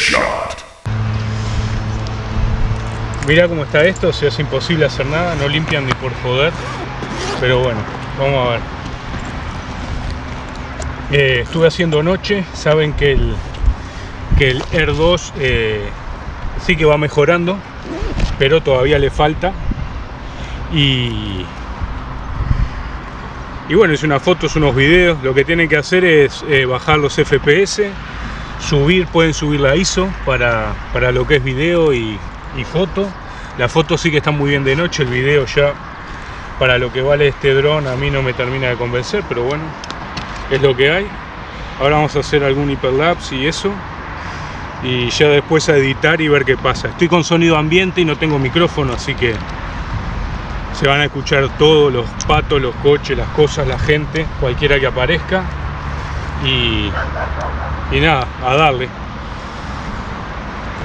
Headshot. Mirá cómo está esto, o sea, es imposible hacer nada, no limpian ni por joder. Pero bueno, vamos a ver. Eh, estuve haciendo noche, saben que el, que el Air 2 eh, sí que va mejorando, pero todavía le falta. Y, y bueno, es unas fotos, unos videos. Lo que tienen que hacer es eh, bajar los FPS, subir, pueden subir la ISO para, para lo que es video y, y foto. La foto sí que está muy bien de noche, el video ya para lo que vale este dron a mí no me termina de convencer, pero bueno, es lo que hay. Ahora vamos a hacer algún hiperlapse y eso. Y ya después a editar y ver qué pasa. Estoy con sonido ambiente y no tengo micrófono, así que se van a escuchar todos los patos, los coches, las cosas, la gente, cualquiera que aparezca. Y, y nada, a darle.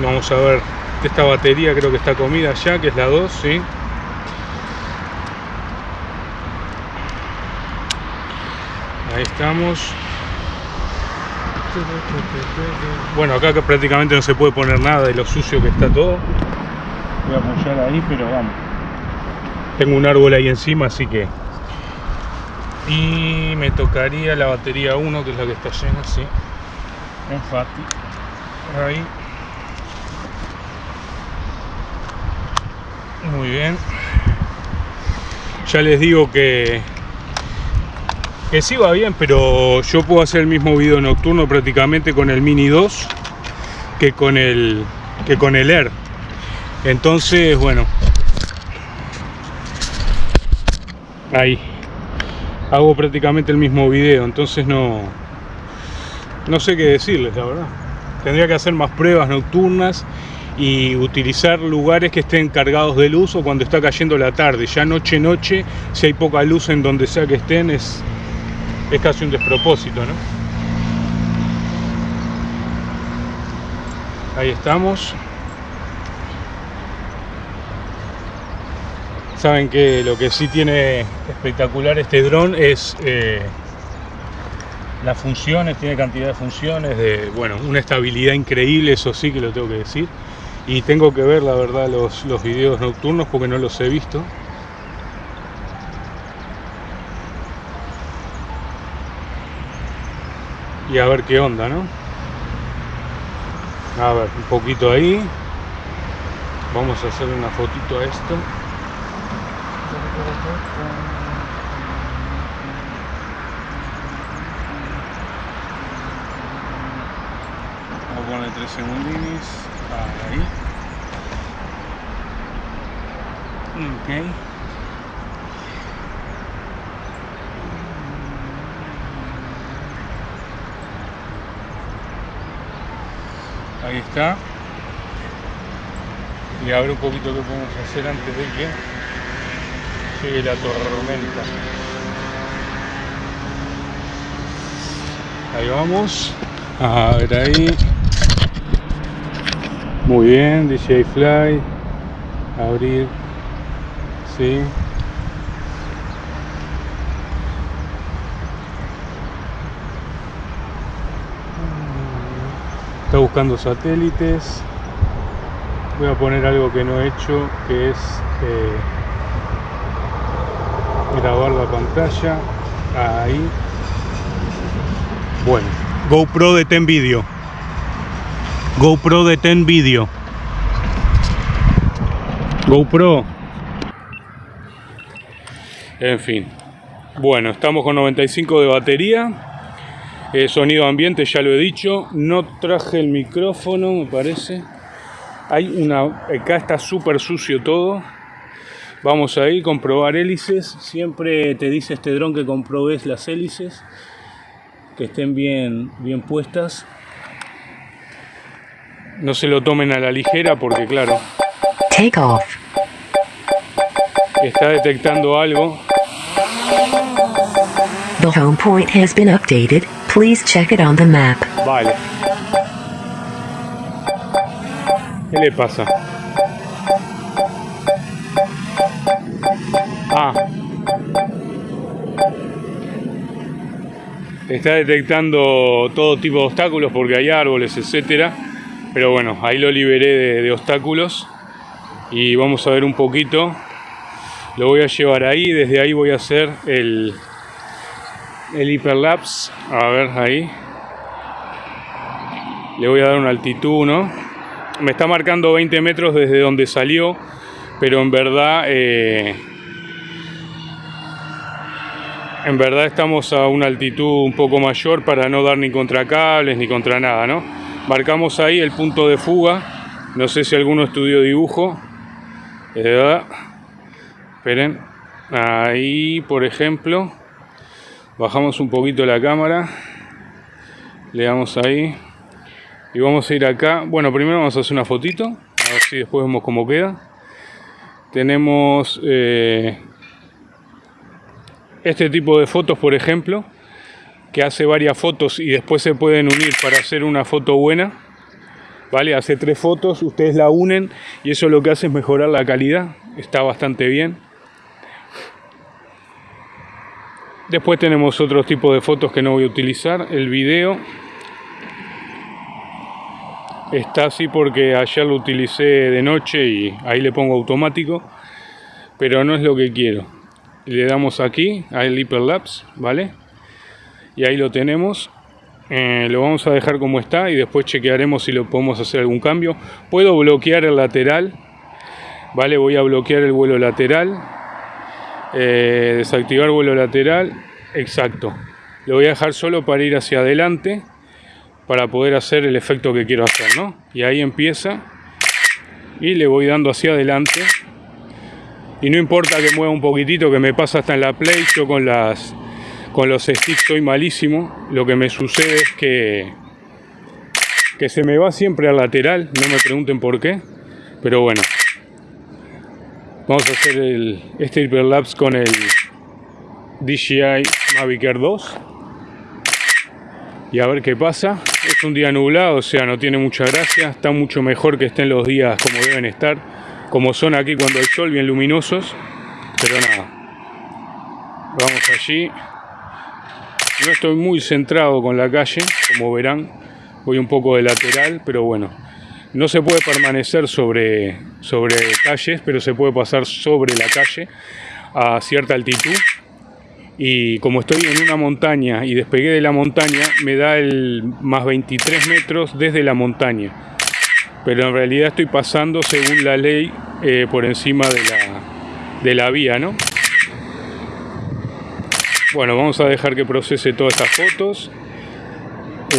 Vamos a ver esta batería creo que está comida ya, que es la 2, ¿sí? Ahí estamos. Bueno, acá prácticamente no se puede poner nada de lo sucio que está todo. Voy a apoyar ahí, pero vamos. Tengo un árbol ahí encima, así que... Y me tocaría la batería 1, que es la que está llena, sí. Enfati. Ahí. Muy bien. Ya les digo que que sí va bien, pero yo puedo hacer el mismo video nocturno prácticamente con el Mini 2 que con el que con el Air. Entonces, bueno. Ahí. Hago prácticamente el mismo video, entonces no no sé qué decirles, la verdad. Tendría que hacer más pruebas nocturnas y utilizar lugares que estén cargados de luz o cuando está cayendo la tarde. Ya noche noche, si hay poca luz en donde sea que estén, es, es casi un despropósito, ¿no? Ahí estamos. Saben que lo que sí tiene espectacular este dron es eh, las funciones, tiene cantidad de funciones, de bueno, una estabilidad increíble, eso sí que lo tengo que decir. Y tengo que ver la verdad los, los videos nocturnos porque no los he visto. Y a ver qué onda ¿no? a ver, un poquito ahí. Vamos a hacer una fotito a esto vamos a poner tres segundines ahí. Ok. Ahí está. Y a ver un poquito qué podemos hacer antes de que llegue la tormenta ahí vamos a ver ahí muy bien, DJ Fly. Abrir. Sí. Está buscando satélites. Voy a poner algo que no he hecho, que es eh, grabar la pantalla. Ahí. Bueno, GoPro de Ten Video. GoPro de Ten Video. GoPro. En fin. Bueno, estamos con 95 de batería. Eh, sonido ambiente, ya lo he dicho. No traje el micrófono, me parece. Hay una... Acá está súper sucio todo. Vamos a ir, comprobar hélices. Siempre te dice este dron que comprobes las hélices. Que estén bien, bien puestas no se lo tomen a la ligera porque claro Take off. está detectando algo The home point has been updated. Please check it on the map. Vale. ¿Qué le pasa? Está detectando todo tipo de obstáculos porque hay árboles, etcétera. Pero bueno, ahí lo liberé de, obstáculos. y vamos a ver un poquito. Lo voy a llevar ahí. Desde ahí voy a hacer el el hiperlapse. A ver ahí. Le voy a dar una altitud ¿no? me está marcando 20 metros desde donde salió pero en verdad eh, en verdad estamos a una altitud un poco mayor para no dar ni contra cables ni contra nada ¿no? marcamos ahí el punto de fuga. No sé si alguno estudió dibujo. Eh, esperen. Ahí por ejemplo bajamos un poquito la cámara. Le damos ahí. Y vamos a ir acá. Bueno primero vamos a hacer una fotito. A ver si después vemos cómo queda. Tenemos eh, este tipo de fotos por ejemplo que hace varias fotos y después se pueden unir para hacer una foto buena vale hace tres fotos ustedes la unen y eso lo que hace es mejorar la calidad. Está bastante bien. Después tenemos otro tipo de fotos que no voy a utilizar el video. Está así porque ayer lo utilicé de noche y ahí le pongo automático pero no es lo que quiero le damos aquí al hyperlapse vale y ahí lo tenemos. Eh, lo vamos a dejar como está y después chequearemos si lo podemos hacer algún cambio. Puedo bloquear el lateral vale voy a bloquear el vuelo lateral. Eh, desactivar vuelo lateral. Exacto. Lo voy a dejar solo para ir hacia adelante para poder hacer el efecto que quiero hacer, ¿no? Y ahí empieza y le voy dando hacia adelante y no importa que mueva un poquitito que me pasa hasta en la play, yo con las con los sticks soy malísimo, lo que me sucede es que que se me va siempre al lateral, no me pregunten por qué, pero bueno. Vamos a hacer el, este hyperlapse con el DJI Mavic Air 2 y a ver qué pasa. Es un día nublado, o sea, no tiene mucha gracia. Está mucho mejor que estén los días como deben estar, como son aquí cuando hay sol, bien luminosos. Pero nada, vamos allí. No estoy muy centrado con la calle, como verán. Voy un poco de lateral, pero bueno. No se puede permanecer sobre, sobre calles, pero se puede pasar sobre la calle a cierta altitud y como estoy en una montaña y despegué de la montaña, me da el más 23 metros desde la montaña. Pero en realidad estoy pasando según la ley eh, por encima de la, de la vía, ¿no? Bueno, vamos a dejar que procese todas estas fotos.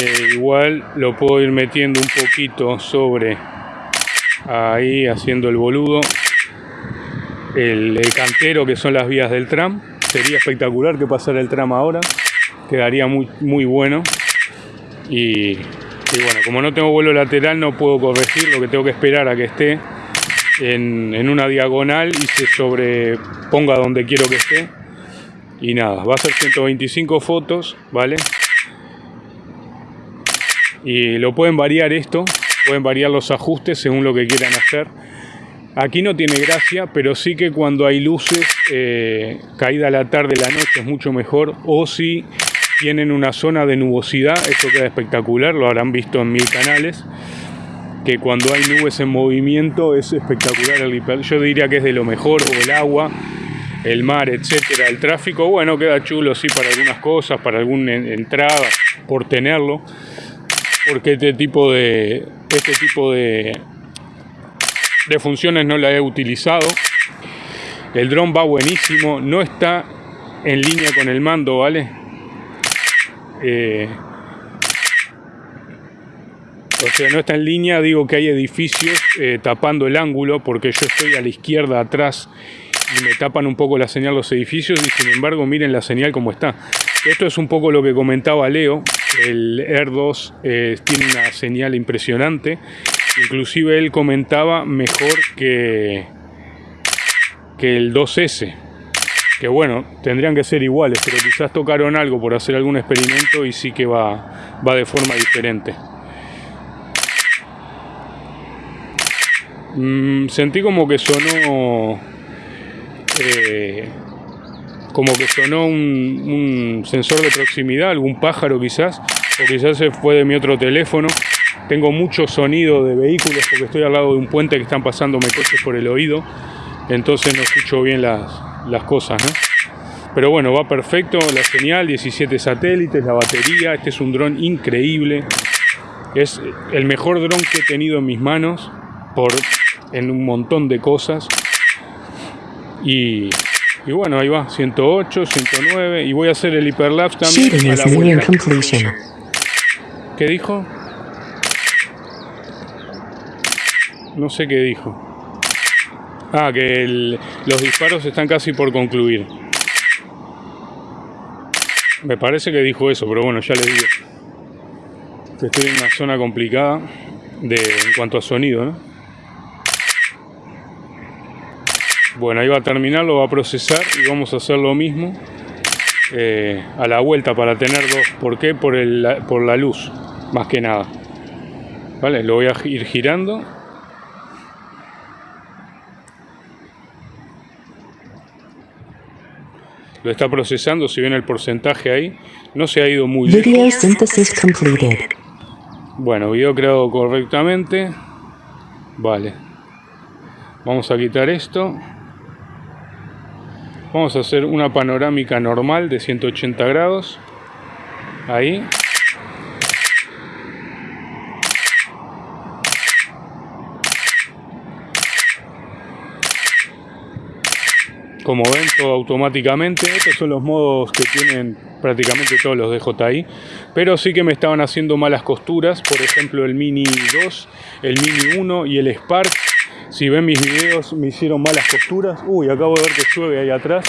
Eh, igual lo puedo ir metiendo un poquito sobre ahí, haciendo el boludo. el cantero que son las vías del tram sería espectacular que pasara el tramo ahora, quedaría muy, muy bueno. Y, bueno, como no tengo vuelo lateral no puedo corregir, lo que tengo que esperar a que esté en, una diagonal y se sobreponga donde quiero que esté. Y nada, va a ser 125 fotos, ¿vale? Y lo pueden variar esto, pueden variar los ajustes según lo que quieran hacer. Aquí no tiene gracia, pero sí que cuando hay luces, eh, caída la tarde, la noche es mucho mejor. O si tienen una zona de nubosidad, eso queda espectacular, lo habrán visto en mil canales. Que cuando hay nubes en movimiento es espectacular el hiper. Yo diría que es de lo mejor, o el agua, el mar, etcétera. El tráfico, bueno, queda chulo, sí, para algunas cosas, para alguna entrada, por tenerlo. Porque este tipo de, este tipo de, de funciones no la he utilizado. El dron va buenísimo, no está en línea con el mando, ¿vale? Eh, o sea, no está en línea, digo que hay edificios eh, tapando el ángulo porque yo estoy a la izquierda atrás y me tapan un poco la señal los edificios y sin embargo miren la señal como está. Esto es un poco lo que comentaba Leo, el Air 2 eh, tiene una señal impresionante Inclusive él comentaba mejor que, que el 2S. Que bueno, tendrían que ser iguales, pero quizás tocaron algo por hacer algún experimento y sí que va, va de forma diferente. Mm, sentí como que sonó... Eh, como que sonó un, un, sensor de proximidad, algún pájaro quizás, o quizás se fue de mi otro teléfono, Tengo mucho sonido de vehículos porque estoy al lado de un puente que están pasando coches por el oído. Entonces no escucho bien las, las cosas, ¿no? Pero bueno, va perfecto la señal, 17 satélites, la batería. Este es un dron increíble. Es el mejor dron que he tenido en mis manos por, en un montón de cosas. Y, y bueno, ahí va, 108, 109. Y voy a hacer el hiperlapse también. A la vuelta. ¿Qué dijo? No sé qué dijo. Ah, que los disparos están casi por concluir. Me parece que dijo eso, pero bueno, ya le digo. Que estoy en una zona complicada de, en cuanto a sonido, ¿no? Bueno, ahí va a terminar, lo va a procesar y vamos a hacer lo mismo eh, a la vuelta para tener dos. ¿Por qué? Por, el, por la luz, más que nada. Vale, lo voy a ir girando. Lo está procesando, si ven el porcentaje ahí, no se ha ido muy lejos. Video synthesis completed. Bueno, video creado correctamente. Vale. Vamos a quitar esto. Vamos a hacer una panorámica normal de 180 grados. Ahí. Como ven, todo automáticamente. Estos son los modos que tienen prácticamente todos los DJI. Pero sí que me estaban haciendo malas costuras. Por ejemplo, el Mini 2, el Mini 1 y el Spark. Si ven mis videos, me hicieron malas costuras. Uy, acabo de ver que llueve ahí atrás.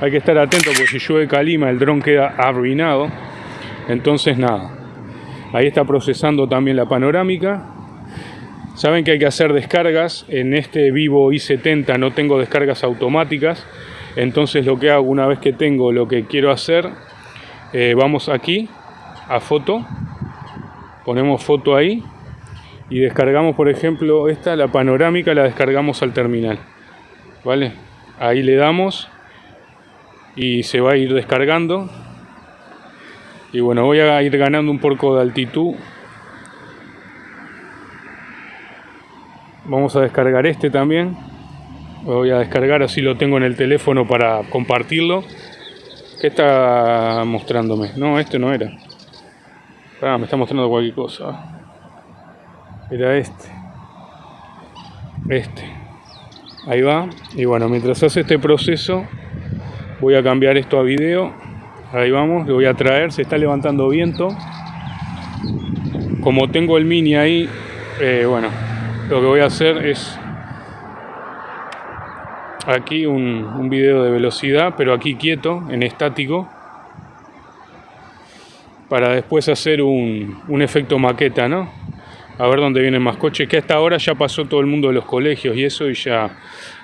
Hay que estar atento porque si llueve calima, el dron queda arruinado. Entonces, nada. Ahí está procesando también la panorámica. Saben que hay que hacer descargas. En este Vivo i70 no tengo descargas automáticas. Entonces lo que hago una vez que tengo lo que quiero hacer, eh, vamos aquí a foto. Ponemos foto ahí. Y descargamos, por ejemplo, esta, la panorámica, la descargamos al terminal. ¿Vale? Ahí le damos. Y se va a ir descargando. Y bueno, voy a ir ganando un poco de altitud Vamos a descargar este también. Lo voy a descargar así lo tengo en el teléfono para compartirlo. ¿Qué está mostrándome? No, este no era. Ah, me está mostrando cualquier cosa. Era este. Este. Ahí va. Y bueno, mientras hace este proceso, voy a cambiar esto a video. Ahí vamos, lo voy a traer. Se está levantando viento. Como tengo el mini ahí, eh, bueno, lo que voy a hacer es aquí un, video de velocidad, pero aquí quieto, en estático, para después hacer un, un efecto maqueta, ¿no? A ver dónde vienen más coches, que hasta ahora ya pasó todo el mundo de los colegios y eso y ya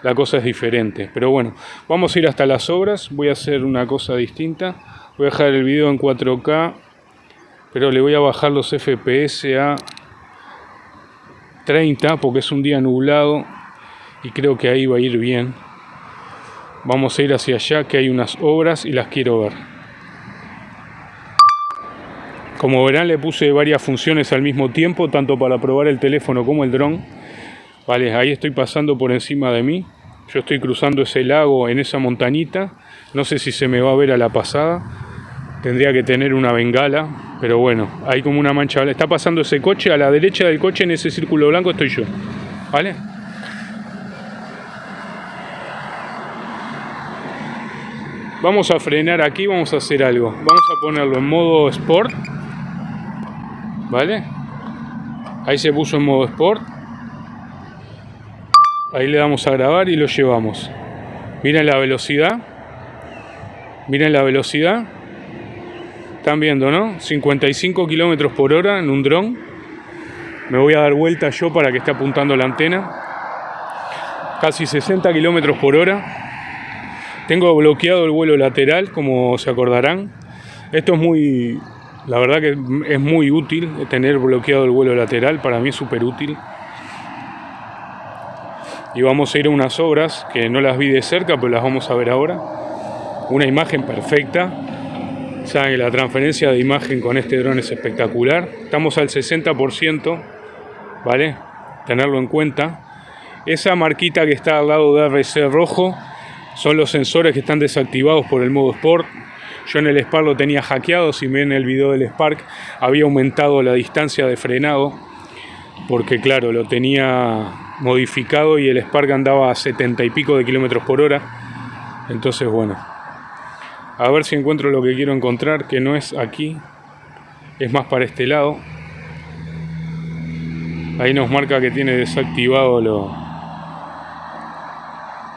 la cosa es diferente. Pero bueno, vamos a ir hasta las obras, voy a hacer una cosa distinta, voy a dejar el video en 4K, pero le voy a bajar los FPS a 30 porque es un día nublado y creo que ahí va a ir bien. Vamos a ir hacia allá que hay unas obras y las quiero ver. Como verán le puse varias funciones al mismo tiempo, tanto para probar el teléfono como el dron. Vale, ahí estoy pasando por encima de mí. Yo estoy cruzando ese lago en esa montañita. No sé si se me va a ver a la pasada. Tendría que tener una bengala, pero bueno, hay como una mancha. Está pasando ese coche, a la derecha del coche en ese círculo blanco estoy yo. ¿Vale? Vamos a frenar aquí, vamos a hacer algo. Vamos a ponerlo en modo Sport. ¿Vale? Ahí se puso en modo Sport. Ahí le damos a grabar y lo llevamos. Miren la velocidad. Miren la velocidad. Están viendo, ¿no? 55 kilómetros por hora en un dron. Me voy a dar vuelta yo para que esté apuntando la antena. Casi 60 kilómetros por hora. Tengo bloqueado el vuelo lateral, como se acordarán. Esto es muy, la verdad que es muy útil tener bloqueado el vuelo lateral. Para mí es súper útil. Y vamos a ir a unas obras que no las vi de cerca, pero las vamos a ver ahora. Una imagen perfecta. Saben la transferencia de imagen con este dron es espectacular. Estamos al 60%, ¿vale? Tenerlo en cuenta. Esa marquita que está al lado de RC rojo son los sensores que están desactivados por el modo Sport. Yo en el Spark lo tenía hackeado, si ven el video del Spark había aumentado la distancia de frenado, porque claro, lo tenía modificado y el Spark andaba a 70 y pico de kilómetros por hora. Entonces bueno, a ver si encuentro lo que quiero encontrar, que no es aquí, es más para este lado. Ahí nos marca que tiene desactivado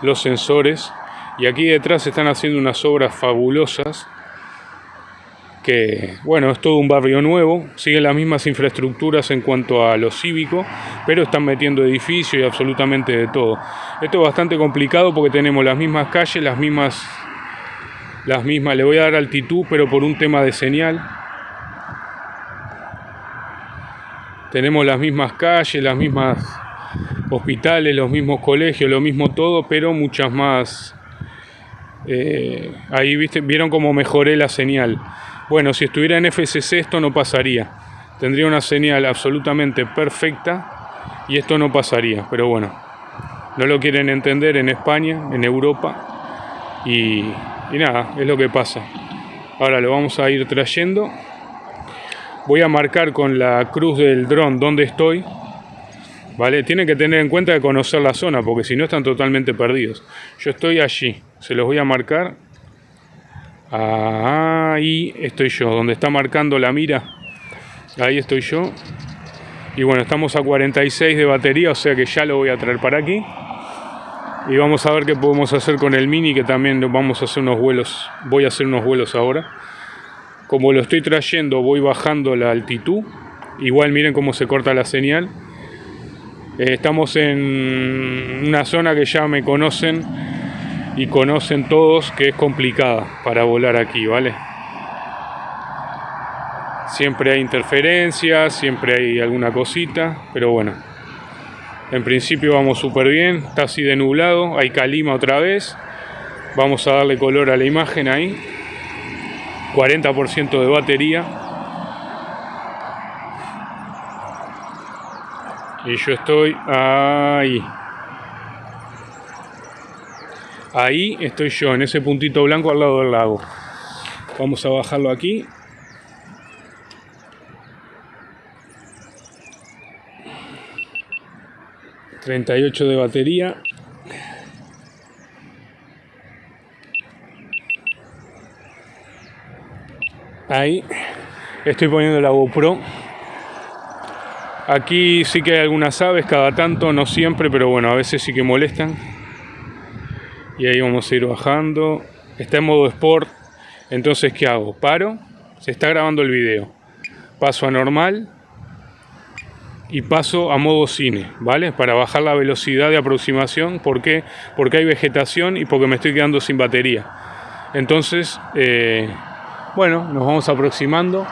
los sensores. Y aquí detrás están haciendo unas obras fabulosas. Que, bueno, es todo un barrio nuevo. Siguen las mismas infraestructuras en cuanto a lo cívico. Pero están metiendo edificios y absolutamente de todo. Esto es bastante complicado porque tenemos las mismas calles, las mismas las mismas, le voy a dar altitud, pero por un tema de señal. Tenemos las mismas calles, las mismas hospitales, los mismos colegios, lo mismo todo, pero muchas más. Eh, ahí ¿viste? vieron cómo mejoré la señal. Bueno, si estuviera en FCC esto no pasaría. Tendría una señal absolutamente perfecta y esto no pasaría. Pero bueno, no lo quieren entender en España, en Europa y y nada, es lo que pasa. Ahora lo vamos a ir trayendo. Voy a marcar con la cruz del dron donde estoy. ¿Vale? Tienen que tener en cuenta de conocer la zona, porque si no están totalmente perdidos. Yo estoy allí, se los voy a marcar. Ahí estoy yo, donde está marcando la mira. Ahí estoy yo. Y bueno, estamos a 46 de batería, o sea que ya lo voy a traer para aquí y vamos a ver qué podemos hacer con el mini que también vamos a hacer unos vuelos voy a hacer unos vuelos ahora. Como lo estoy trayendo voy bajando la altitud. Igual miren cómo se corta la señal. Eh, estamos en una zona que ya me conocen y conocen todos que es complicada para volar aquí vale siempre hay interferencias siempre hay alguna cosita pero bueno en principio vamos súper bien, está así de nublado, hay calima otra vez. Vamos a darle color a la imagen ahí. 40% de batería. Y yo estoy ahí. Ahí estoy yo, en ese puntito blanco al lado del lago. Vamos a bajarlo aquí. 38 de batería. Ahí. Estoy poniendo la GoPro. Aquí sí que hay algunas aves cada tanto no siempre pero bueno a veces sí que molestan. Y ahí vamos a ir bajando. Está en modo sport. Entonces ¿qué hago? paro. Se está grabando el video. Paso a normal y paso a modo cine, ¿vale? Para bajar la velocidad de aproximación. ¿Por qué? Porque hay vegetación y porque me estoy quedando sin batería. Entonces, eh, bueno, nos vamos aproximando.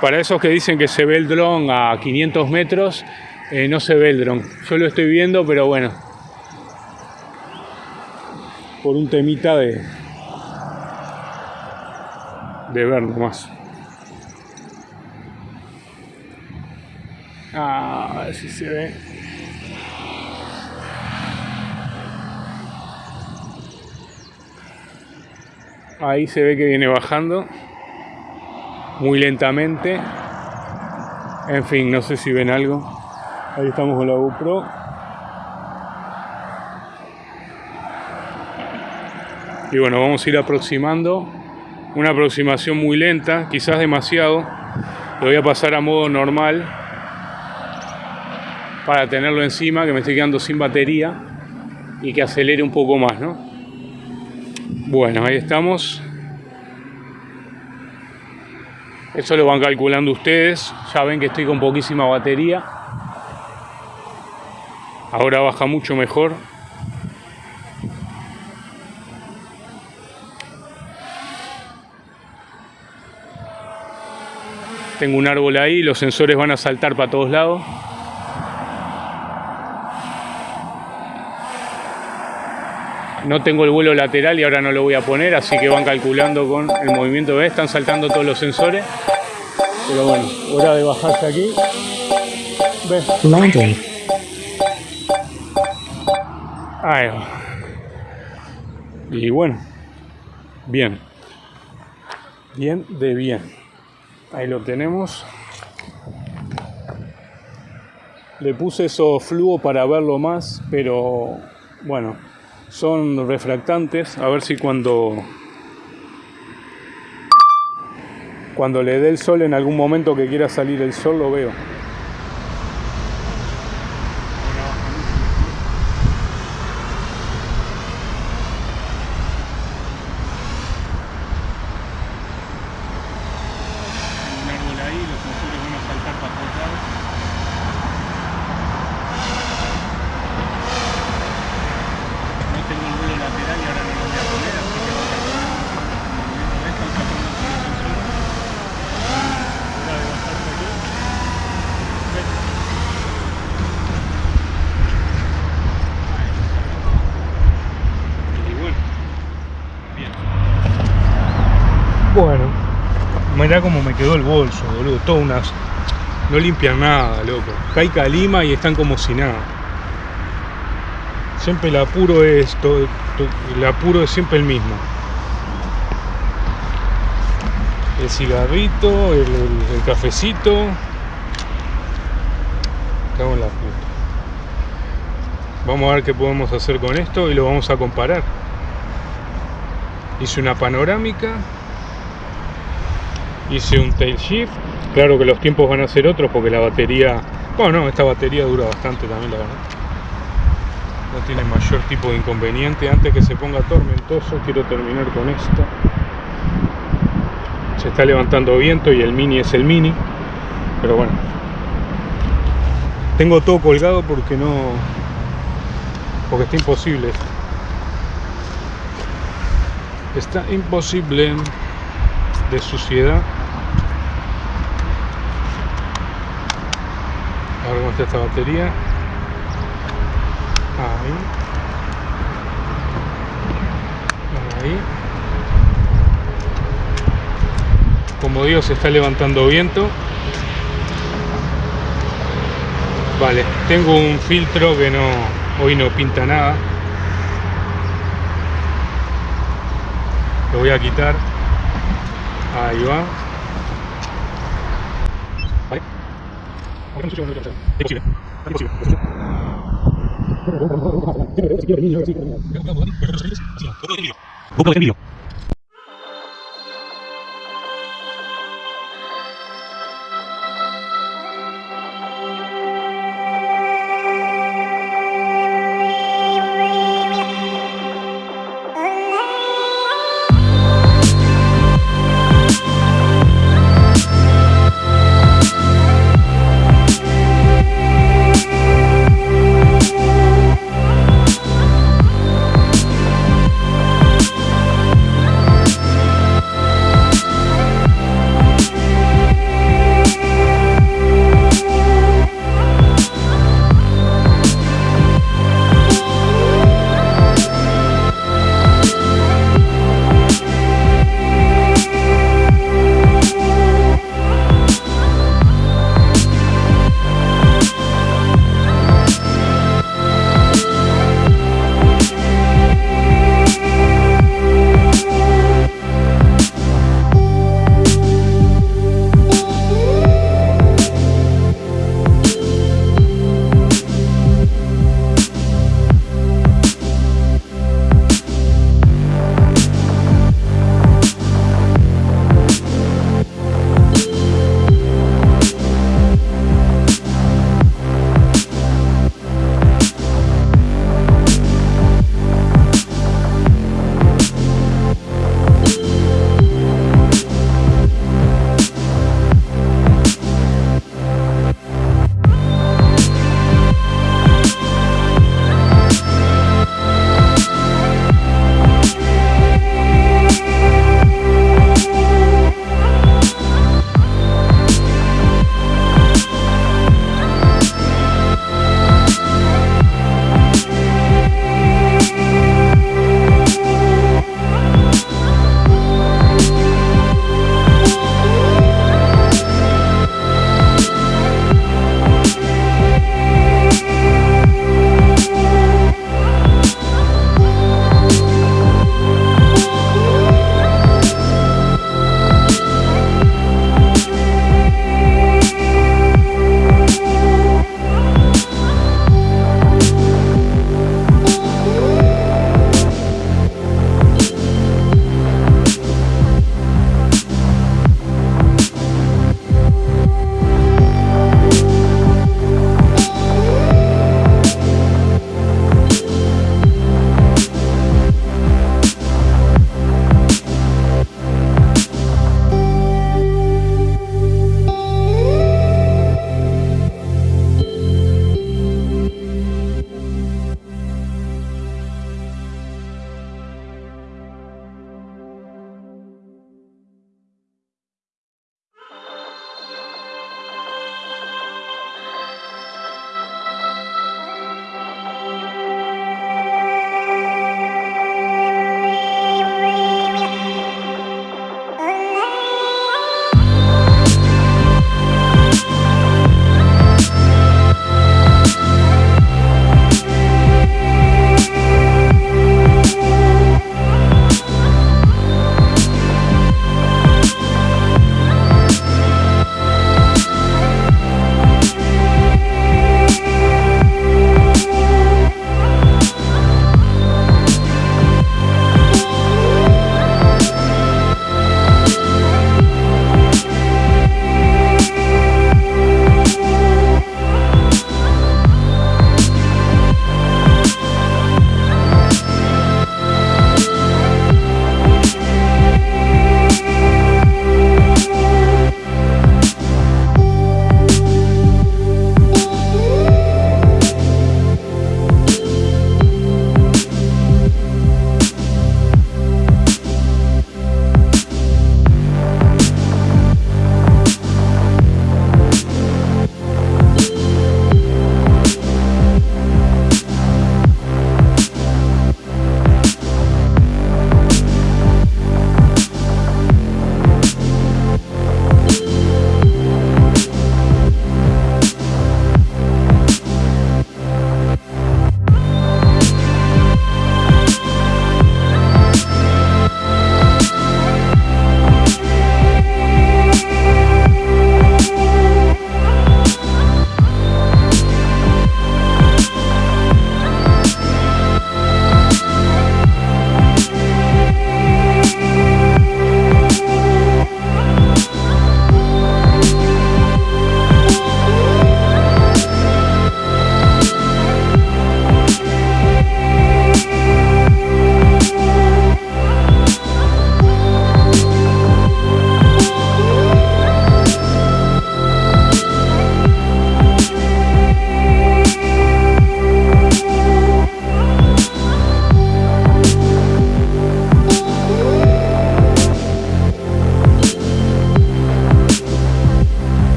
Para esos que dicen que se ve el dron a 500 metros, eh, no se ve el dron. Yo lo estoy viendo, pero bueno. Por un temita de, de ver nomás. Ah, a ver si se ve. Ahí se ve que viene bajando muy lentamente. En fin, no sé si ven algo. Ahí estamos con la GoPro. Y bueno, vamos a ir aproximando. Una aproximación muy lenta, quizás demasiado. Lo voy a pasar a modo normal para tenerlo encima, que me estoy quedando sin batería y que acelere un poco más, ¿no? Bueno, ahí estamos. Eso lo van calculando ustedes. Ya ven que estoy con poquísima batería. Ahora baja mucho mejor. Tengo un árbol ahí, los sensores van a saltar para todos lados. No tengo el vuelo lateral y ahora no lo voy a poner, así que van calculando con el movimiento. ¿ves? Están saltando todos los sensores. Pero bueno, hora de bajarse aquí. ¿Ves? Landing. Ahí va. Y bueno, bien. Bien de bien. Ahí lo tenemos. Le puse eso fluo para verlo más, pero bueno, son refractantes. A ver si cuando cuando le dé el sol en algún momento que quiera salir el sol lo veo. Un árbol ahí, los sensores van a saltar para todos lados. No tengo el vuelo lateral y ahora no lo voy a poner, así que voy a poner el movimiento de esto, están sacando todos los sensores. Hora de bajarse aquí. ¿Ves? Ahí. Y bueno, bien. Bueno, mirá cómo me quedó el bolso, boludo. Todo unas. No limpian nada, loco. Caica Lima y están como si nada. Siempre el apuro es. to- to- el apuro es siempre el mismo. El cigarrito, el, el- el cafecito. Cago en la puta. Vamos a ver qué podemos hacer con esto y lo vamos a comparar. Hice una panorámica hice un tail shift. Claro que los tiempos van a ser otros porque la batería bueno no, esta batería dura bastante también la verdad. No tiene mayor tipo de inconveniente. Antes que se ponga tormentoso quiero terminar con esto. Se está levantando viento y el mini es el mini pero bueno. Tengo todo colgado porque no porque está imposible. Está imposible de suciedad. Esta batería. Ahí. Ahí. Como digo, se está levantando viento. Vale, tengo un filtro que no hoy no pinta nada. Lo voy a quitar. Ahí va. Imposible.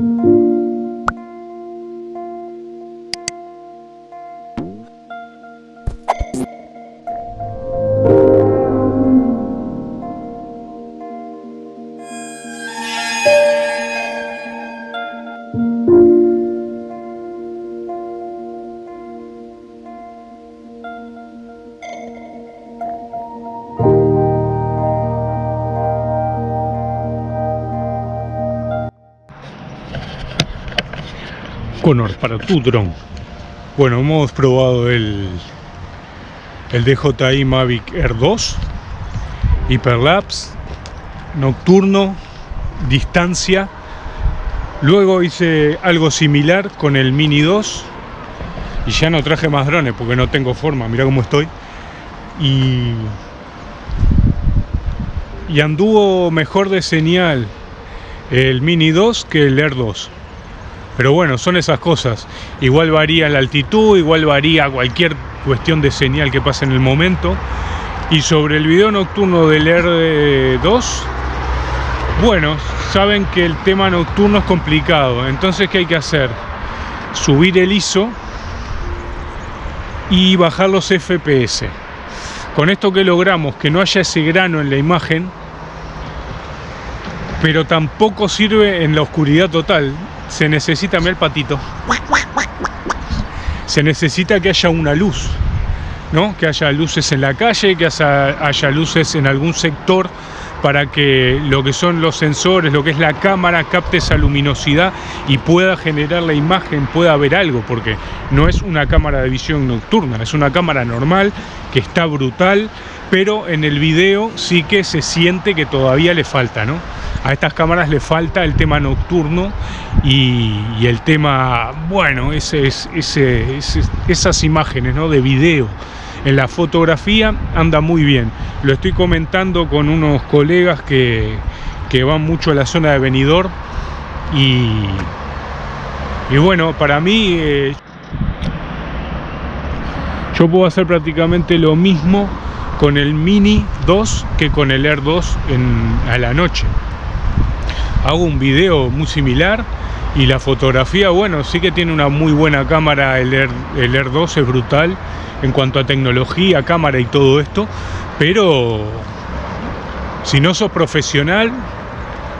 Imposible. Para tu dron. Bueno, hemos probado el, el DJI Mavic Air 2, Hyperlapse, nocturno, distancia. Luego hice algo similar con el Mini 2 y ya no traje más drones porque no tengo forma, mira cómo estoy. Y, y anduvo mejor de señal el Mini 2 que el Air 2 pero bueno, son esas cosas. Igual varía la altitud, igual varía cualquier cuestión de señal que pase en el momento. Y sobre el video nocturno del R2, bueno, saben que el tema nocturno es complicado. Entonces, ¿qué hay que hacer? Subir el ISO y bajar los FPS. Con esto que logramos que no haya ese grano en la imagen, pero tampoco sirve en la oscuridad total se necesita, el patito, se necesita que haya una luz, ¿no? Que haya luces en la calle, que haya, luces en algún sector para que lo que son los sensores, lo que es la cámara, capte esa luminosidad y pueda generar la imagen, pueda ver algo, porque no es una cámara de visión nocturna, es una cámara normal que está brutal, pero en el video sí que se siente que todavía le falta, ¿no? A estas cámaras le falta el tema nocturno y, el tema, bueno, esas imágenes ¿no? de video en la fotografía anda muy bien. Lo estoy comentando con unos colegas que, van mucho a la zona de venidor y, y bueno, para mí eh, yo puedo hacer prácticamente lo mismo con el Mini 2 que con el Air 2 en, a la noche. Hago un video muy similar y la fotografía, bueno, sí que tiene una muy buena cámara, el Air, el Air 2 es brutal en cuanto a tecnología, cámara y todo esto, pero si no sos profesional,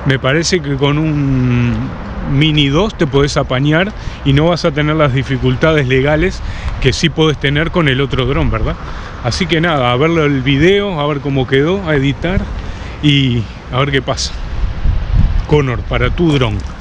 me parece que con un Mini 2 te podés apañar y no vas a tener las dificultades legales que sí podés tener con el otro dron, ¿verdad? Así que nada, a ver el video, a ver cómo quedó, a editar y a ver qué pasa. Connor, para tu dron.